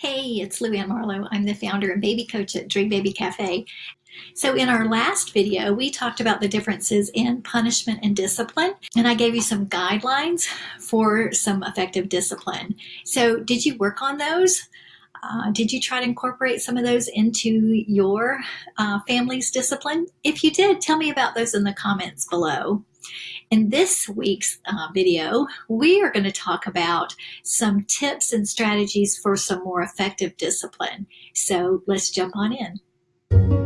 Hey, it's Lou Ann Marlowe. I'm the founder and baby coach at Dream Baby Cafe. So in our last video, we talked about the differences in punishment and discipline, and I gave you some guidelines for some effective discipline. So did you work on those? Uh, did you try to incorporate some of those into your uh, family's discipline? If you did, tell me about those in the comments below. In this week's uh, video, we are going to talk about some tips and strategies for some more effective discipline. So let's jump on in.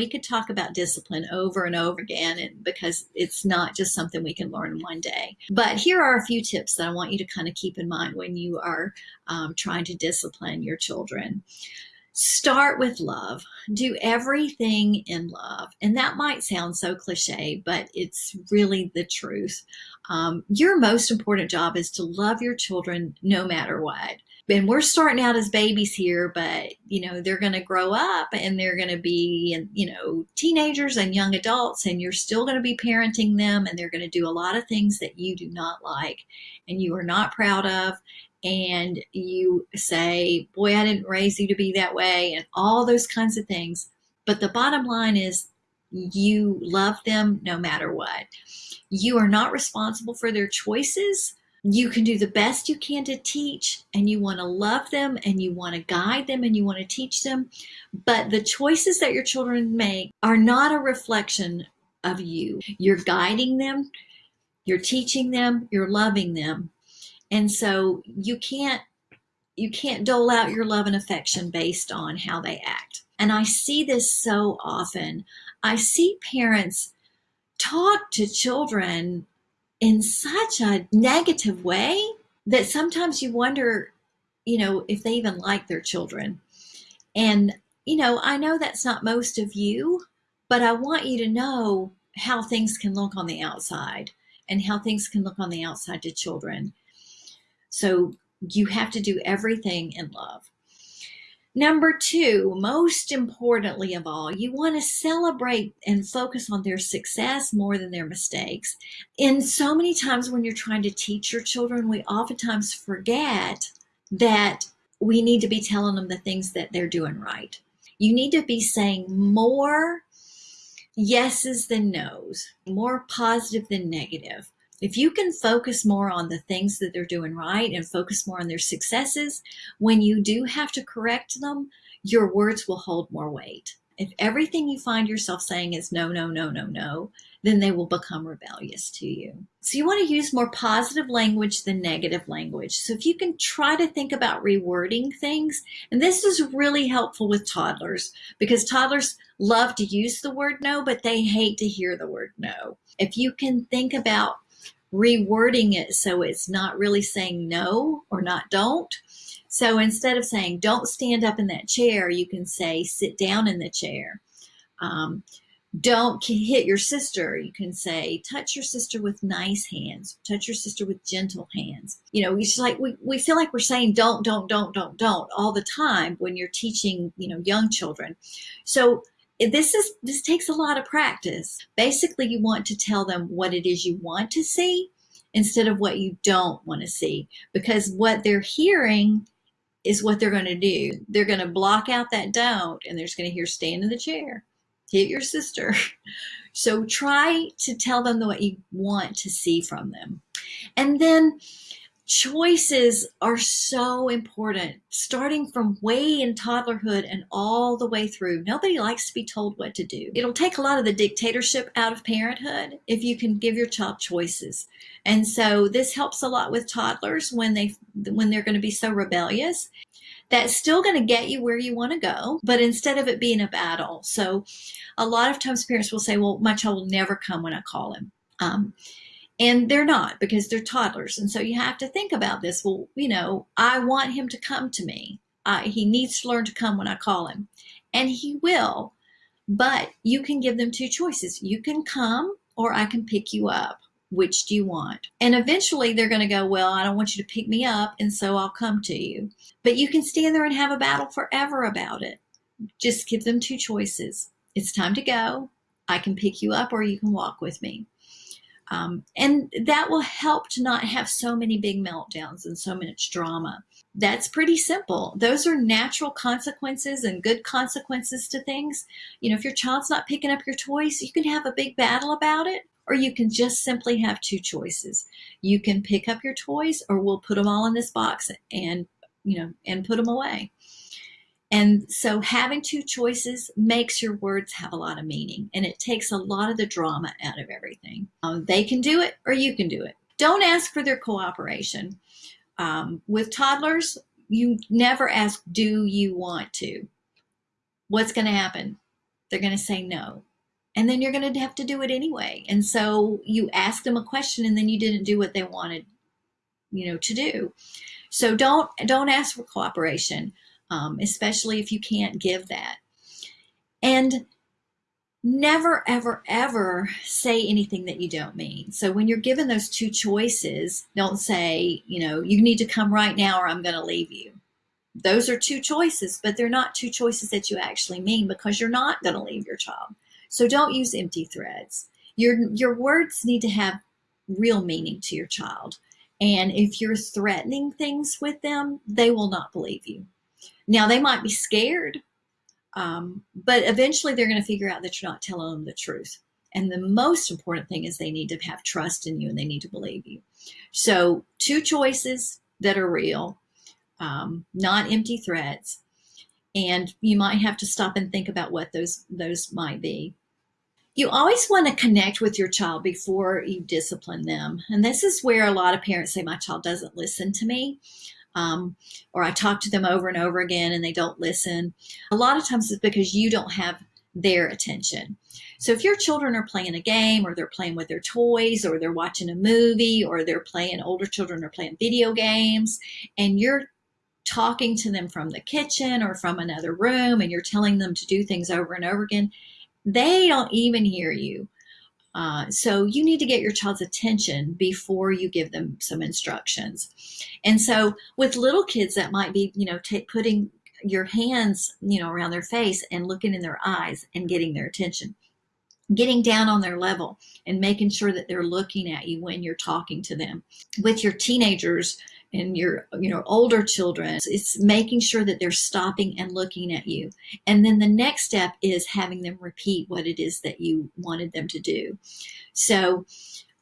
We could talk about discipline over and over again because it's not just something we can learn one day. But here are a few tips that I want you to kind of keep in mind when you are um, trying to discipline your children. Start with love. Do everything in love. And that might sound so cliche, but it's really the truth. Um, your most important job is to love your children no matter what and we're starting out as babies here, but you know, they're going to grow up and they're going to be, you know, teenagers and young adults, and you're still going to be parenting them, and they're going to do a lot of things that you do not like and you are not proud of. And you say, Boy, I didn't raise you to be that way, and all those kinds of things. But the bottom line is, you love them no matter what. You are not responsible for their choices you can do the best you can to teach and you want to love them and you want to guide them and you want to teach them. But the choices that your children make are not a reflection of you. You're guiding them, you're teaching them, you're loving them. And so you can't you can't dole out your love and affection based on how they act. And I see this so often. I see parents talk to children in such a negative way that sometimes you wonder, you know, if they even like their children. And, you know, I know that's not most of you, but I want you to know how things can look on the outside and how things can look on the outside to children. So you have to do everything in love. Number two, most importantly of all, you want to celebrate and focus on their success more than their mistakes. In so many times when you're trying to teach your children, we oftentimes forget that we need to be telling them the things that they're doing right. You need to be saying more yeses than nos, more positive than negative. If you can focus more on the things that they're doing right and focus more on their successes, when you do have to correct them, your words will hold more weight. If everything you find yourself saying is no, no, no, no, no, then they will become rebellious to you. So you want to use more positive language than negative language. So if you can try to think about rewording things, and this is really helpful with toddlers because toddlers love to use the word no, but they hate to hear the word no. If you can think about rewording it so it's not really saying no or not don't. So instead of saying don't stand up in that chair, you can say sit down in the chair. Um, don't hit your sister. You can say touch your sister with nice hands, touch your sister with gentle hands. You know, it's like we, we feel like we're saying don't, don't, don't, don't, don't all the time when you're teaching, you know, young children. So this is this takes a lot of practice. Basically, you want to tell them what it is you want to see instead of what you don't want to see because what they're hearing is what they're going to do. They're going to block out that don't and they're just going to hear stand in the chair, hit your sister. So try to tell them what you want to see from them. And then choices are so important, starting from way in toddlerhood and all the way through. Nobody likes to be told what to do. It'll take a lot of the dictatorship out of parenthood if you can give your child choices. And so this helps a lot with toddlers when they when they're going to be so rebellious. That's still going to get you where you want to go, but instead of it being a battle. So a lot of times parents will say, well, my child will never come when I call him. Um, and they're not because they're toddlers. And so you have to think about this. Well, you know, I want him to come to me. I, he needs to learn to come when I call him. And he will. But you can give them two choices. You can come or I can pick you up. Which do you want? And eventually they're going to go, Well, I don't want you to pick me up, and so I'll come to you. But you can stand there and have a battle forever about it. Just give them two choices. it's time to go. I can pick you up or you can walk with me. Um, and that will help to not have so many big meltdowns and so much drama. That's pretty simple. Those are natural consequences and good consequences to things. You know, if your child's not picking up your toys, you can have a big battle about it, or you can just simply have two choices. You can pick up your toys, or we'll put them all in this box and, you know, and put them away. And so having two choices makes your words have a lot of meaning and it takes a lot of the drama out of everything. Um, they can do it or you can do it. Don't ask for their cooperation. Um, with toddlers, you never ask, do you want to? What's going to happen? They're going to say no. And then you're going to have to do it anyway. And so you ask them a question and then you didn't do what they wanted, you know, to do. So don't, don't ask for cooperation um, especially if you can't give that. And never, ever, ever say anything that you don't mean. So when you're given those two choices, don't say, you know, you need to come right now or I'm going to leave you. Those are two choices, but they're not two choices that you actually mean because you're not going to leave your child. So don't use empty threads. Your, your words need to have real meaning to your child. And if you're threatening things with them, they will not believe you. Now they might be scared, um, but eventually they're going to figure out that you're not telling them the truth. And the most important thing is they need to have trust in you and they need to believe you. So two choices that are real, um, not empty threats. And you might have to stop and think about what those, those might be. You always want to connect with your child before you discipline them. And this is where a lot of parents say, my child doesn't listen to me um, or I talk to them over and over again and they don't listen. A lot of times it's because you don't have their attention. So if your children are playing a game or they're playing with their toys or they're watching a movie or they're playing, older children are playing video games and you're talking to them from the kitchen or from another room and you're telling them to do things over and over again, they don't even hear you. Uh, so you need to get your child's attention before you give them some instructions. And so with little kids, that might be, you know, putting your hands, you know, around their face and looking in their eyes and getting their attention. Getting down on their level and making sure that they're looking at you when you're talking to them. With your teenagers, and your you know older children it's making sure that they're stopping and looking at you. And then the next step is having them repeat what it is that you wanted them to do. So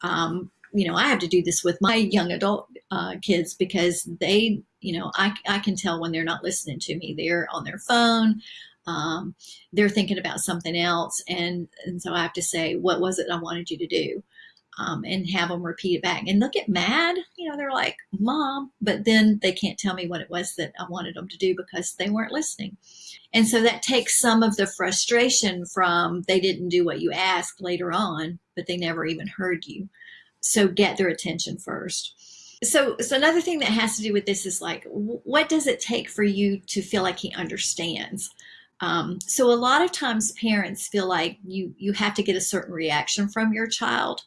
um, you know i have to do this with my young adult uh, kids because they you know I, I can tell when they're not listening to me. They're on their phone um, they're thinking about something else. And and so i have to say what was it i wanted you to do um, and have them repeat it back. And they'll get mad. You know, they're like, Mom, but then they can't tell me what it was that I wanted them to do because they weren't listening. And so that takes some of the frustration from they didn't do what you asked later on, but they never even heard you. So get their attention first. So, so another thing that has to do with this is like, what does it take for you to feel like he understands? Um, so a lot of times parents feel like you, you have to get a certain reaction from your child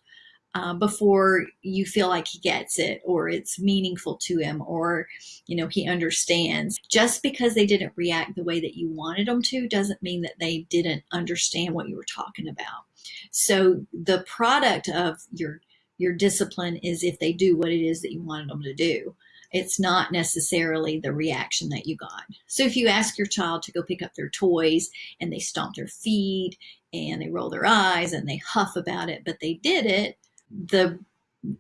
uh, before you feel like he gets it or it's meaningful to him or you know he understands. Just because they didn't react the way that you wanted them to doesn't mean that they didn't understand what you were talking about. So the product of your your discipline is if they do what it is that you wanted them to do. It's not necessarily the reaction that you got. So if you ask your child to go pick up their toys and they stomp their feet and they roll their eyes and they huff about it, but they did it, the,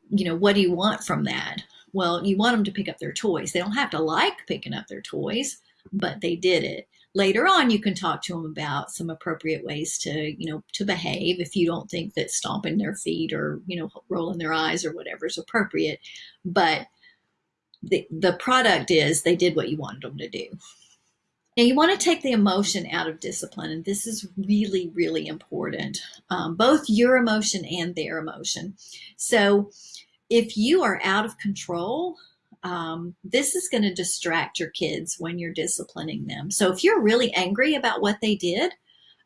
you know, what do you want from that? Well, you want them to pick up their toys. They don't have to like picking up their toys, but they did it. Later on, you can talk to them about some appropriate ways to, you know, to behave if you don't think that stomping their feet or, you know, rolling their eyes or whatever is appropriate. But the, the product is they did what you wanted them to do. Now you want to take the emotion out of discipline, and this is really, really important, um, both your emotion and their emotion. So if you are out of control, um, this is going to distract your kids when you're disciplining them. So if you're really angry about what they did,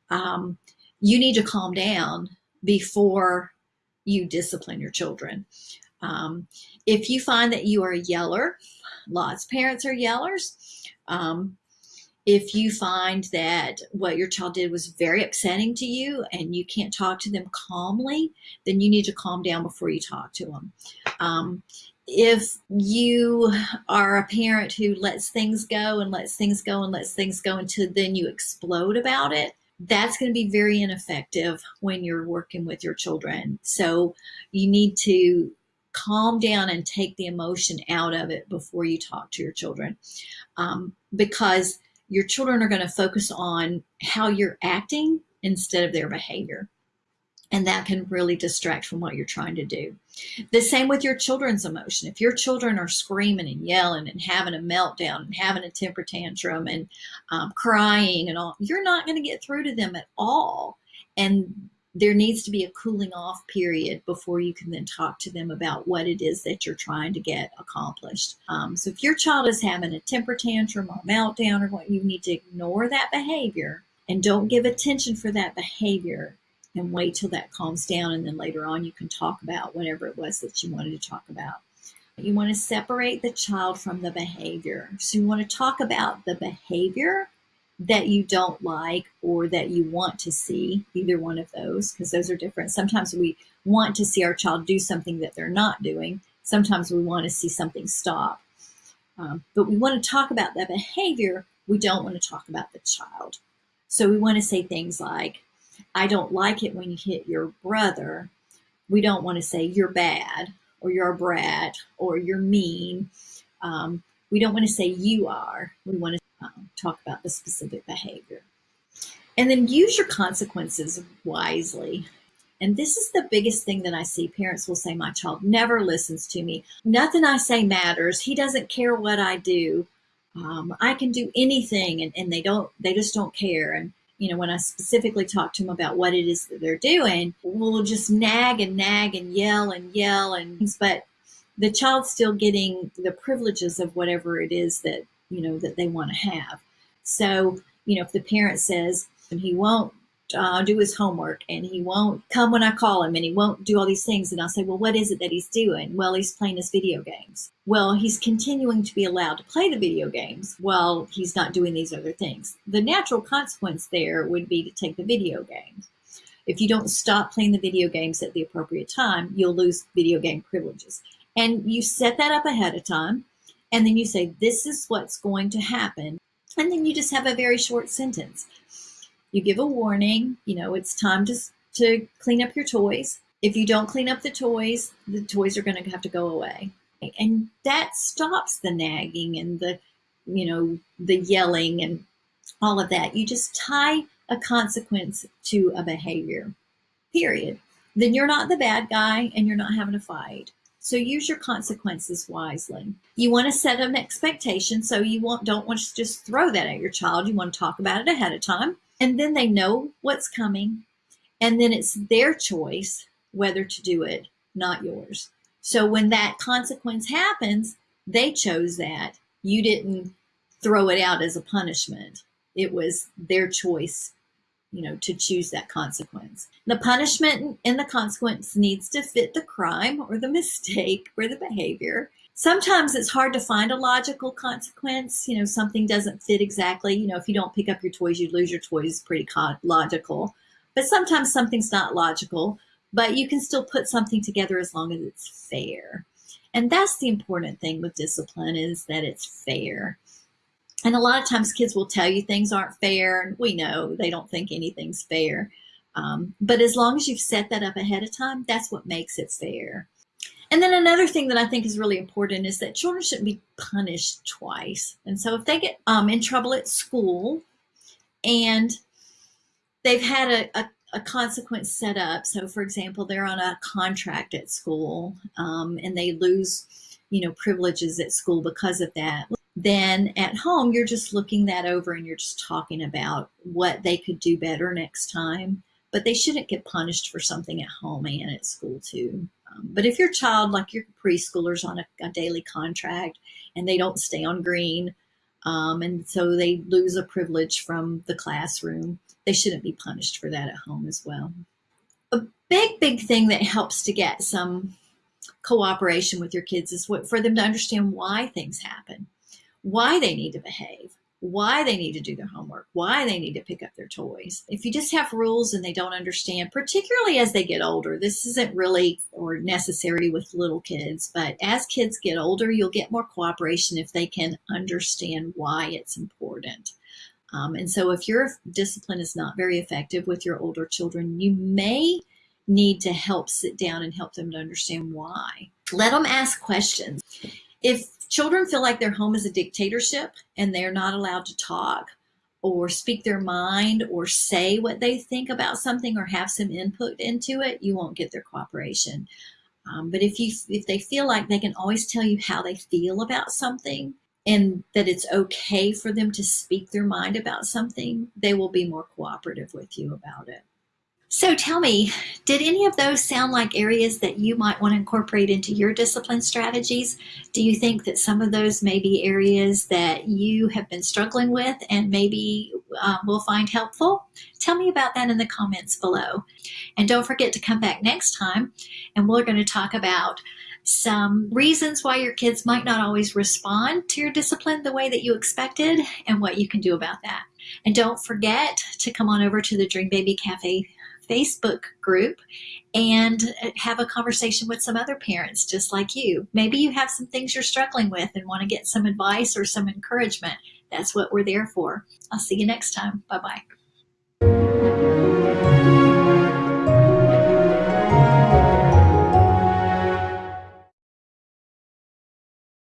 um, you need to calm down before you discipline your children. Um, if you find that you are a yeller, lots of parents are yellers, um, if you find that what your child did was very upsetting to you and you can't talk to them calmly, then you need to calm down before you talk to them. Um, if you are a parent who lets things go and lets things go and lets things go until then you explode about it, that's going to be very ineffective when you're working with your children. So you need to calm down and take the emotion out of it before you talk to your children um, because your children are going to focus on how you're acting instead of their behavior. And that can really distract from what you're trying to do. The same with your children's emotion. If your children are screaming and yelling and having a meltdown and having a temper tantrum and um, crying and all, you're not going to get through to them at all. And there needs to be a cooling off period before you can then talk to them about what it is that you're trying to get accomplished. Um, so if your child is having a temper tantrum or meltdown or what, you need to ignore that behavior and don't give attention for that behavior and wait till that calms down. And then later on, you can talk about whatever it was that you wanted to talk about. You want to separate the child from the behavior. So you want to talk about the behavior that you don't like or that you want to see, either one of those, because those are different. Sometimes we want to see our child do something that they're not doing. Sometimes we want to see something stop. Um, but we want to talk about that behavior. We don't want to talk about the child. So we want to say things like, I don't like it when you hit your brother. We don't want to say you're bad or you're a brat or you're mean. Um, we don't want to say you are. We want to um, talk about the specific behavior. And then use your consequences wisely. And this is the biggest thing that I see. Parents will say, My child never listens to me. Nothing I say matters. He doesn't care what I do. Um, I can do anything, and, and they don't, they just don't care. And, you know, when I specifically talk to them about what it is that they're doing, we'll just nag and nag and yell and yell. And, but the child's still getting the privileges of whatever it is that you know, that they want to have. So, you know, if the parent says, and he won't uh, do his homework and he won't come when I call him and he won't do all these things. And I'll say, well, what is it that he's doing? Well, he's playing his video games. Well, he's continuing to be allowed to play the video games while he's not doing these other things. The natural consequence there would be to take the video games. If you don't stop playing the video games at the appropriate time, you'll lose video game privileges. And you set that up ahead of time and then you say, this is what's going to happen. And then you just have a very short sentence. You give a warning, you know, it's time to, to clean up your toys. If you don't clean up the toys, the toys are going to have to go away. And that stops the nagging and the, you know, the yelling and all of that. You just tie a consequence to a behavior, period. Then you're not the bad guy and you're not having a fight. So use your consequences wisely. You want to set an expectation. So you want, don't want to just throw that at your child. You want to talk about it ahead of time. And then they know what's coming. And then it's their choice whether to do it, not yours. So when that consequence happens, they chose that. You didn't throw it out as a punishment. It was their choice you know, to choose that consequence. The punishment and the consequence needs to fit the crime or the mistake or the behavior. Sometimes it's hard to find a logical consequence. You know, something doesn't fit exactly. You know, if you don't pick up your toys, you lose your toys. Pretty logical. But sometimes something's not logical, but you can still put something together as long as it's fair. And that's the important thing with discipline is that it's fair. And a lot of times kids will tell you things aren't fair. And we know they don't think anything's fair. Um, but as long as you've set that up ahead of time, that's what makes it fair. And then another thing that I think is really important is that children shouldn't be punished twice. And so if they get um, in trouble at school and they've had a, a, a, consequence set up, so for example, they're on a contract at school um, and they lose, you know, privileges at school because of that then at home, you're just looking that over and you're just talking about what they could do better next time. But they shouldn't get punished for something at home and at school too. Um, but if your child, like your preschoolers on a, a, daily contract and they don't stay on green, um, and so they lose a privilege from the classroom, they shouldn't be punished for that at home as well. A big, big thing that helps to get some cooperation with your kids is what, for them to understand why things happen why they need to behave. why they need to do their homework, why they need to pick up their toys. If you just have rules and they don't understand, particularly as they get older, this isn't really or necessary with little kids, but as kids get older, you'll get more cooperation if they can understand why it's important. Um, and so if your discipline is not very effective with your older children, you may need to help sit down and help them to understand why. Let them ask questions. If children feel like their home is a dictatorship and they're not allowed to talk or speak their mind or say what they think about something or have some input into it, you won't get their cooperation. Um, but if you if they feel like they can always tell you how they feel about something and that it's okay for them to speak their mind about something, they will be more cooperative with you about it. So tell me, did any of those sound like areas that you might want to incorporate into your discipline strategies? Do you think that some of those may be areas that you have been struggling with and maybe uh, will find helpful? Tell me about that in the comments below. And don't forget to come back next time and we're going to talk about some reasons why your kids might not always respond to your discipline the way that you expected and what you can do about that. And don't forget to come on over to the Dream Baby Cafe Facebook group and uh, have a conversation with some other parents just like you. Maybe you have some things you're struggling with and want to get some advice or some encouragement. That's what we're there for. I'll see you next time. Bye bye.